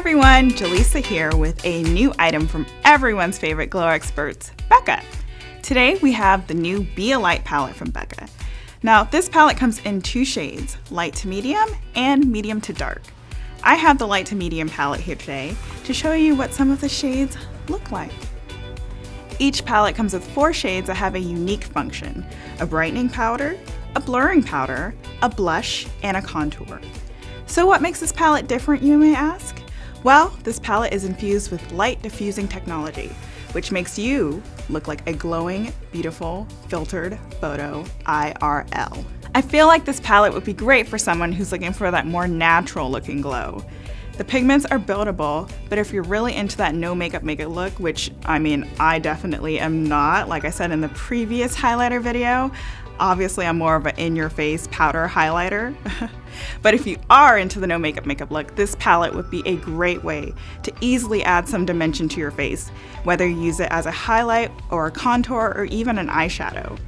everyone, Jaleesa here with a new item from everyone's favorite glow experts, Becca. Today we have the new Be a Light palette from Becca. Now this palette comes in two shades, light to medium and medium to dark. I have the light to medium palette here today to show you what some of the shades look like. Each palette comes with four shades that have a unique function, a brightening powder, a blurring powder, a blush, and a contour. So what makes this palette different, you may ask? Well, this palette is infused with light diffusing technology, which makes you look like a glowing, beautiful, filtered photo IRL. I feel like this palette would be great for someone who's looking for that more natural looking glow. The pigments are buildable, but if you're really into that no makeup makeup look, which I mean, I definitely am not, like I said in the previous highlighter video, obviously I'm more of an in-your-face powder highlighter. but if you are into the no makeup makeup look, this palette would be a great way to easily add some dimension to your face, whether you use it as a highlight or a contour or even an eyeshadow.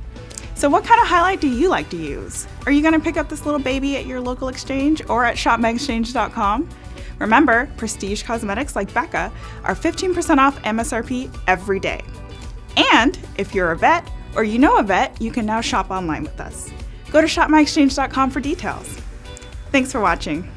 So what kind of highlight do you like to use? Are you gonna pick up this little baby at your local exchange or at shopmyexchange.com? Remember, prestige cosmetics like Becca are 15% off MSRP every day. And if you're a vet or you know a vet, you can now shop online with us. Go to shopmyexchange.com for details. Thanks for watching.